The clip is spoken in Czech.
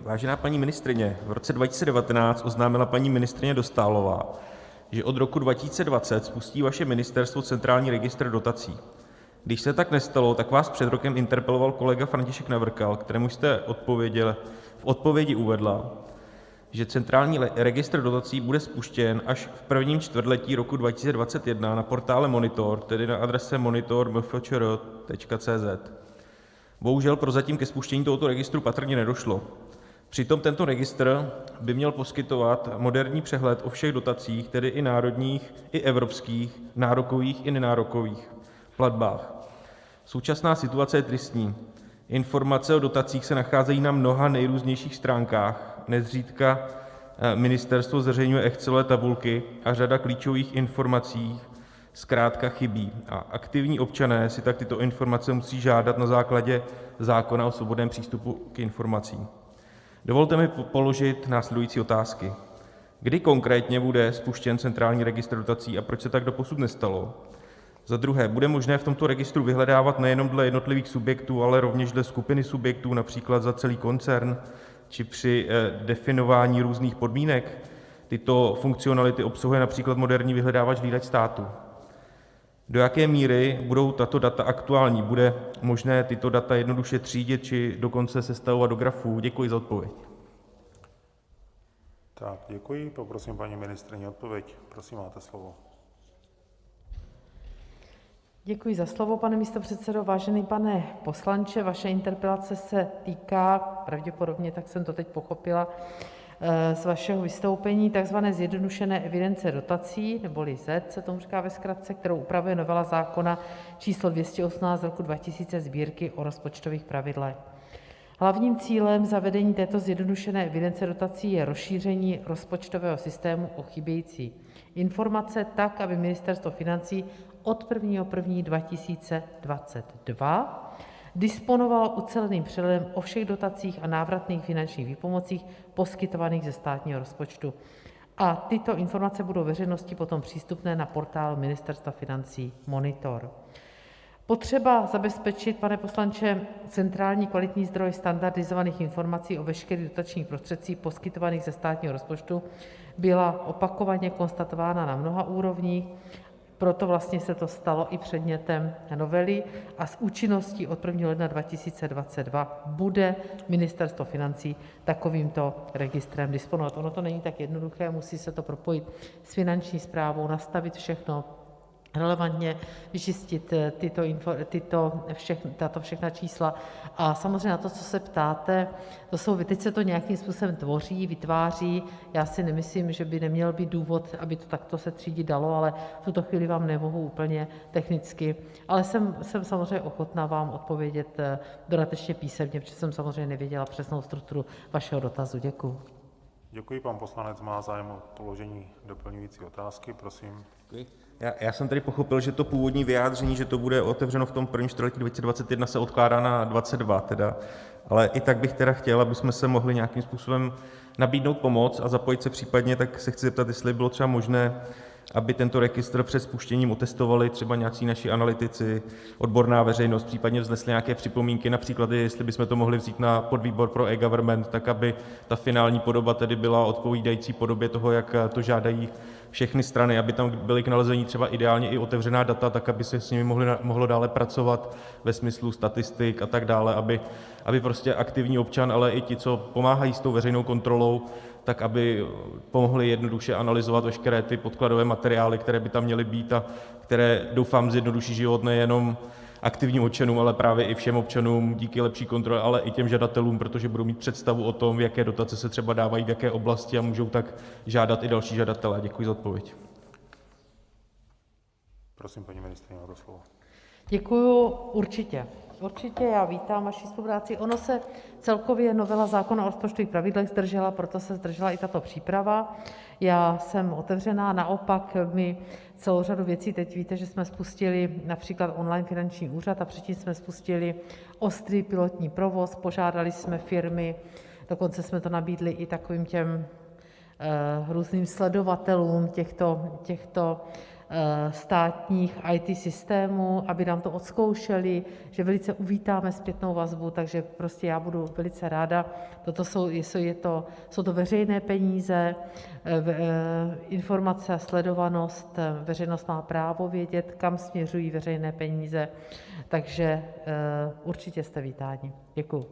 Vážená paní ministryně, v roce 2019 oznámila paní ministryně Dostálová, že od roku 2020 spustí vaše ministerstvo centrální registr dotací. Když se tak nestalo, tak vás před rokem interpeloval kolega František Navrkal, kterému jste v odpovědi uvedla, že centrální registr dotací bude spuštěn až v prvním čtvrtletí roku 2021 na portále Monitor, tedy na adrese monitor.mfčr.cz. Bohužel prozatím ke spuštění tohoto registru patrně nedošlo. Přitom tento registr by měl poskytovat moderní přehled o všech dotacích, tedy i národních, i evropských, nárokových i nenárokových platbách. Současná situace je tristní. Informace o dotacích se nacházejí na mnoha nejrůznějších stránkách, nezřídka ministerstvo zveřejňuje excelové tabulky a řada klíčových informací zkrátka chybí a aktivní občané si tak tyto informace musí žádat na základě zákona o svobodném přístupu k informacím. Dovolte mi položit následující otázky: Kdy konkrétně bude spuštěn centrální registr dotací a proč se tak doposud nestalo? Za druhé, bude možné v tomto registru vyhledávat nejenom dle jednotlivých subjektů, ale rovněž dle skupiny subjektů, například za celý koncern, či při definování různých podmínek? Tyto funkcionality obsahuje například moderní vyhledávač Hlídač státu. Do jaké míry budou tato data aktuální? Bude možné tyto data jednoduše třídit, či dokonce sestavovat do grafů? Děkuji za odpověď. Tak, děkuji. Poprosím paní ministryni o odpověď. Prosím, máte slovo. Děkuji za slovo, pane místopředsedo. Vážený pane poslanče, vaše interpelace se týká, pravděpodobně tak jsem to teď pochopila z vašeho vystoupení, takzvané zjednodušené evidence dotací, neboli ZED se tomu říká ve zkratce, kterou upravuje novela zákona číslo 218 z roku 2000 Sbírky o rozpočtových pravidlech. Hlavním cílem zavedení této zjednodušené evidence dotací je rozšíření rozpočtového systému o chybějící informace tak, aby Ministerstvo financí od 1. 1. 2022 disponovalo uceleným přehledem o všech dotacích a návratných finančních výpomocích poskytovaných ze státního rozpočtu a tyto informace budou veřejnosti potom přístupné na portálu Ministerstva financí Monitor. Potřeba zabezpečit, pane poslanče, centrální kvalitní zdroj standardizovaných informací o veškerých dotačních prostředcích poskytovaných ze státního rozpočtu byla opakovaně konstatována na mnoha úrovních proto vlastně se to stalo i předmětem novely a s účinností od 1. ledna 2022 bude Ministerstvo financí takovýmto registrem disponovat. Ono to není tak jednoduché, musí se to propojit s Finanční správou, nastavit všechno relevantně vyčistit tato všechna čísla. A samozřejmě na to, co se ptáte, to jsou teď se to nějakým způsobem tvoří, vytváří. Já si nemyslím, že by neměl být důvod, aby to takto se třídit dalo, ale v tuto chvíli vám nemohu úplně technicky, ale jsem samozřejmě ochotná vám odpovědět dodatečně písemně, protože jsem samozřejmě nevěděla přesnou strukturu vašeho dotazu. Děkuju. Děkuji. Pan poslanec má zájem o položení doplňující otázky. Prosím. Já jsem tedy pochopil, že to původní vyjádření, že to bude otevřeno v tom prvním čtvrtletí 2021, se odkládá na 2022 tedy, ale i tak bych tedy chtěl, abychom se mohli nějakým způsobem nabídnout pomoc a zapojit se případně, tak se chci zeptat, jestli by bylo třeba možné, aby tento registr před spuštěním otestovali třeba nějací naši analytici, odborná veřejnost, případně vznesli nějaké připomínky, například jestli bychom to mohli vzít na podvýbor pro eGovernment, tak aby ta finální podoba tedy byla odpovídající podobě toho, jak to žádají všechny strany, aby tam byly k nalezení třeba ideálně i otevřená data, tak aby se s nimi mohlo dále pracovat ve smyslu statistik a tak dále, aby prostě aktivní občan, ale i ti, co pomáhají s tou veřejnou kontrolou, tak aby pomohli jednoduše analyzovat veškeré ty podkladové materiály, které by tam měly být a které doufám zjednoduší život nejenom aktivním občanům, ale právě i všem občanům díky lepší kontrole, ale i těm žadatelům, protože budou mít představu o tom, jaké dotace se třeba dávají v jaké oblasti, a můžou tak žádat i další žadatelé. Děkuji za odpověď. Prosím, paní ministryně, máte slovo. Děkuju. Určitě, určitě, já vítám vaši spolupráci. Ono se celkově novela zákona o rozpočtových pravidlech zdržela, proto se zdržela i tato příprava. Já jsem otevřená, naopak my celou řadu věcí teď víte, že jsme spustili například online finanční úřad a předtím jsme spustili ostrý pilotní provoz, požádali jsme firmy, dokonce jsme to nabídli i takovým těm různým sledovatelům těchto státních IT systémů, aby nám to odzkoušely, že velice uvítáme zpětnou vazbu, takže prostě já budu velice ráda, jsou to veřejné peníze, informace a sledovanost, veřejnost má právo vědět, kam směřují veřejné peníze, takže určitě jste vítáni. Děkuju.